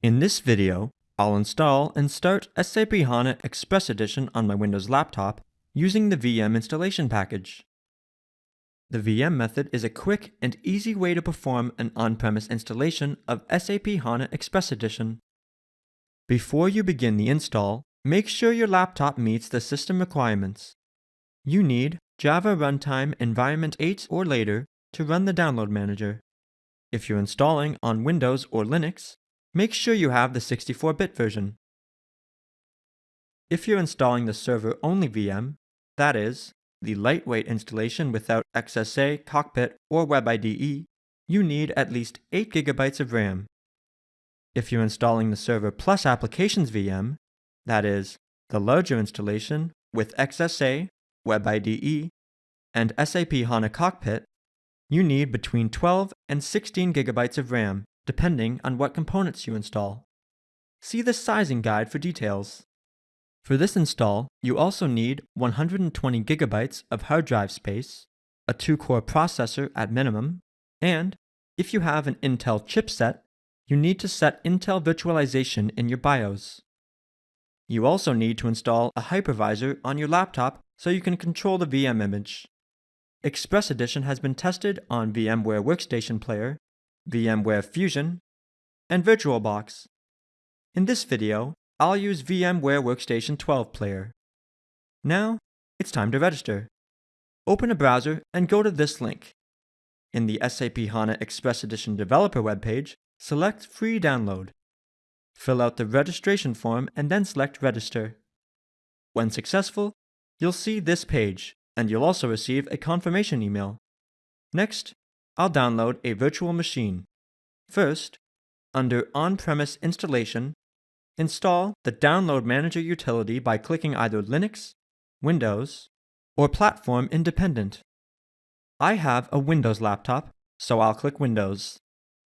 In this video, I'll install and start SAP HANA Express Edition on my Windows laptop using the VM installation package. The VM method is a quick and easy way to perform an on-premise installation of SAP HANA Express Edition. Before you begin the install, make sure your laptop meets the system requirements. You need Java Runtime Environment 8 or later to run the download manager. If you're installing on Windows or Linux, make sure you have the 64-bit version. If you're installing the server-only VM, that is, the lightweight installation without XSA, Cockpit, or WebIDE, you need at least 8 GB of RAM. If you're installing the Server Plus Applications VM, that is, the larger installation with XSA, WebIDE, and SAP HANA Cockpit, you need between 12 and 16 gigabytes of RAM, depending on what components you install. See the sizing guide for details. For this install, you also need 120 gigabytes of hard drive space, a 2-core processor at minimum, and, if you have an Intel chipset, you need to set Intel virtualization in your BIOS. You also need to install a hypervisor on your laptop so you can control the VM image. Express Edition has been tested on VMware Workstation Player, VMware Fusion, and VirtualBox. In this video, I'll use VMware Workstation 12 Player. Now, it's time to register. Open a browser and go to this link. In the SAP HANA Express Edition developer webpage, select Free Download. Fill out the registration form and then select Register. When successful, you'll see this page and you'll also receive a confirmation email. Next, I'll download a virtual machine. First, under On-Premise Installation, install the Download Manager utility by clicking either Linux, Windows, or Platform Independent. I have a Windows laptop, so I'll click Windows.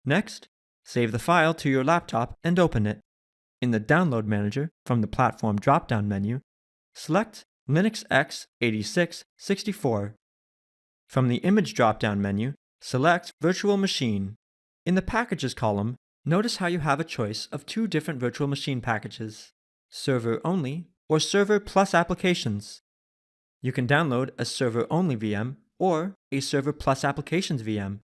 Next, save the file to your laptop and open it. In the Download Manager, from the Platform drop-down menu, select Linux X 8664. From the Image drop-down menu, select Virtual Machine. In the Packages column, notice how you have a choice of two different virtual machine packages, Server Only or Server Plus Applications. You can download a Server Only VM or a Server Plus Applications VM.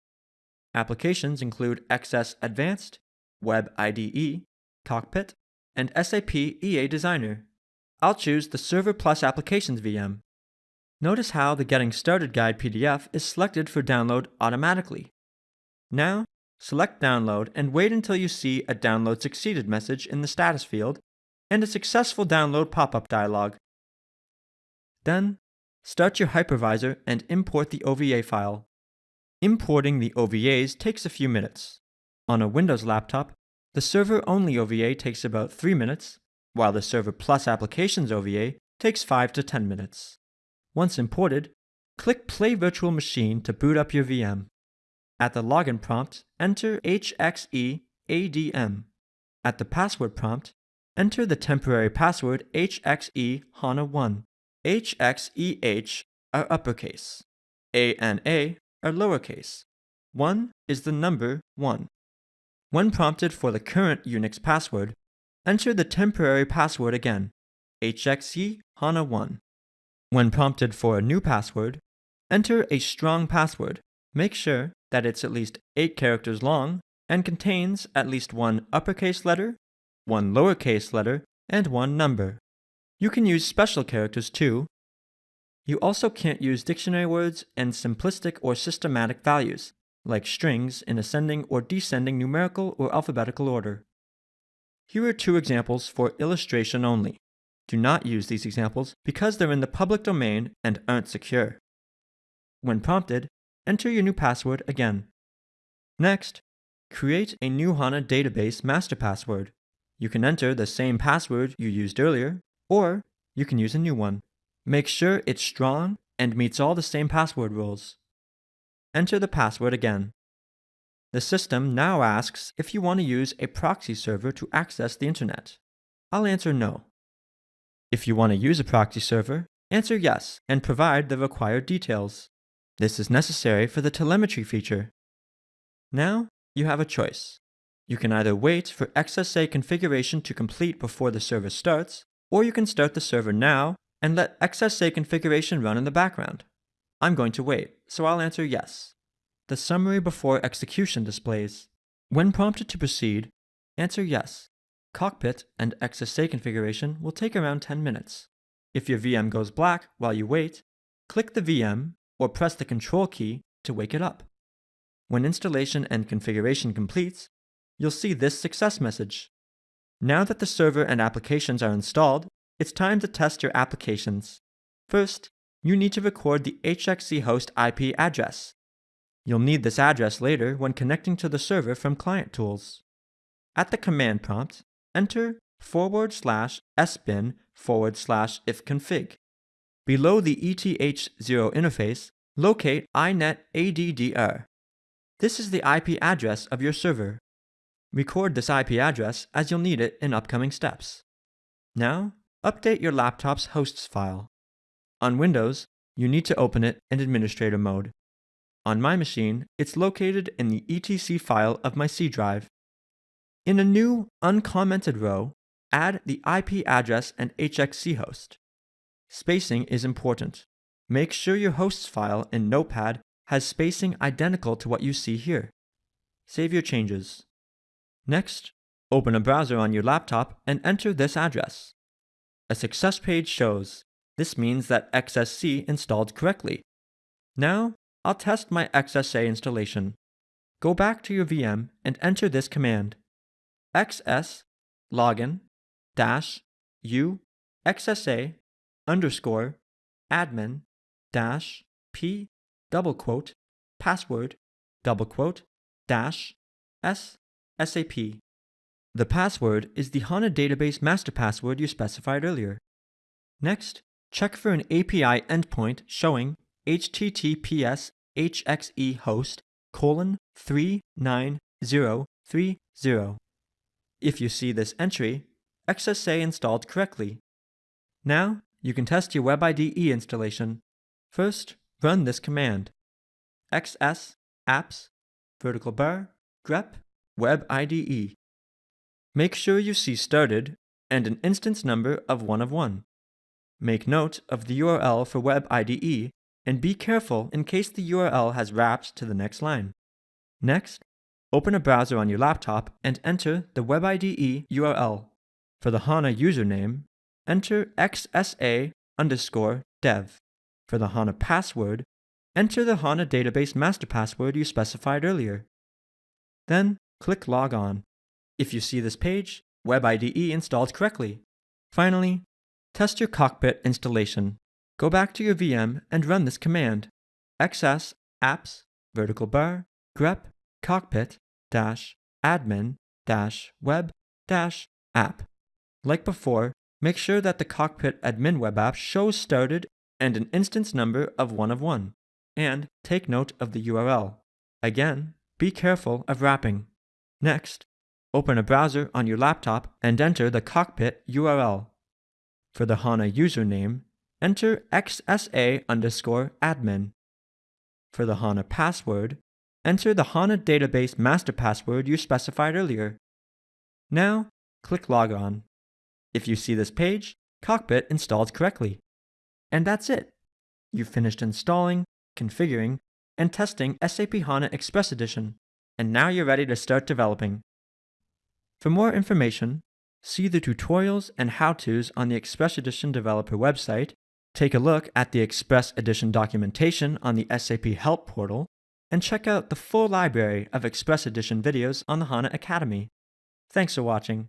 Applications include XS Advanced, Web IDE, Cockpit, and SAP EA Designer. I'll choose the Server Plus Applications VM. Notice how the Getting Started Guide PDF is selected for download automatically. Now, select Download and wait until you see a Download Succeeded message in the status field and a successful download pop-up dialog. Then, start your hypervisor and import the OVA file. Importing the OVAs takes a few minutes. On a Windows laptop, the server-only OVA takes about 3 minutes, while the Server Plus Applications OVA takes 5 to 10 minutes. Once imported, click Play Virtual Machine to boot up your VM. At the login prompt, enter HXEADM. At the password prompt, enter the temporary password HXE HANA1. HXEH are uppercase. ANA are lowercase. 1 is the number 1. When prompted for the current Unix password, enter the temporary password again, HXE HANA1. When prompted for a new password, enter a strong password. Make sure that it's at least 8 characters long and contains at least one uppercase letter, one lowercase letter, and one number. You can use special characters too. You also can't use dictionary words and simplistic or systematic values, like strings in ascending or descending numerical or alphabetical order. Here are two examples for illustration only. Do not use these examples because they're in the public domain and aren't secure. When prompted, enter your new password again. Next, create a new HANA database master password. You can enter the same password you used earlier, or you can use a new one. Make sure it's strong and meets all the same password rules. Enter the password again. The system now asks if you want to use a proxy server to access the internet. I'll answer no. If you want to use a proxy server, answer yes and provide the required details. This is necessary for the telemetry feature. Now, you have a choice. You can either wait for XSA configuration to complete before the server starts, or you can start the server now and let XSA configuration run in the background. I'm going to wait, so I'll answer yes. The summary before execution displays. When prompted to proceed, answer yes. Cockpit and XSA configuration will take around 10 minutes. If your VM goes black while you wait, click the VM or press the Control key to wake it up. When installation and configuration completes, you'll see this success message. Now that the server and applications are installed, it's time to test your applications. First, you need to record the HXE host IP address. You'll need this address later when connecting to the server from Client Tools. At the command prompt, enter forward slash sbin forward slash ifconfig. Below the ETH0 interface, locate inetaddr. This is the IP address of your server. Record this IP address as you'll need it in upcoming steps. Now, update your laptop's hosts file. On Windows, you need to open it in administrator mode. On my machine, it's located in the etc file of my C drive. In a new, uncommented row, add the IP address and HXE host. Spacing is important. Make sure your hosts file in Notepad has spacing identical to what you see here. Save your changes. Next, open a browser on your laptop and enter this address. A success page shows. This means that XSC installed correctly. Now, I'll test my XSA installation. Go back to your VM and enter this command. Xs login dash u xsa underscore admin dash p double quote password double quote dash s SAP. The password is the HANA database master password you specified earlier. Next, check for an API endpoint showing https hxe host colon 39030. If you see this entry, XSA installed correctly. Now, you can test your WebIDE installation. First, run this command. xs apps vertical bar grep Web IDE. Make sure you see started and an instance number of 1 of 1. Make note of the URL for Web IDE and be careful in case the URL has wrapped to the next line. Next, open a browser on your laptop and enter the Web IDE URL. For the HANA username, enter xsa underscore dev. For the HANA password, enter the HANA database master password you specified earlier. Then click Log On. If you see this page, WebIDE installed correctly. Finally, test your cockpit installation. Go back to your VM and run this command xs apps vertical bar grep cockpit dash admin dash web dash app. Like before, make sure that the cockpit admin web app shows started and an instance number of 1 of 1. And take note of the URL. Again, be careful of wrapping. Next, open a browser on your laptop and enter the cockpit URL. For the HANA username, enter xsa underscore admin. For the HANA password, enter the HANA database master password you specified earlier. Now, click Log On. If you see this page, Cockpit installed correctly. And that's it. You've finished installing, configuring, and testing SAP HANA Express Edition and now you're ready to start developing. For more information, see the tutorials and how-tos on the Express Edition developer website, take a look at the Express Edition documentation on the SAP Help portal, and check out the full library of Express Edition videos on the HANA Academy. Thanks for watching.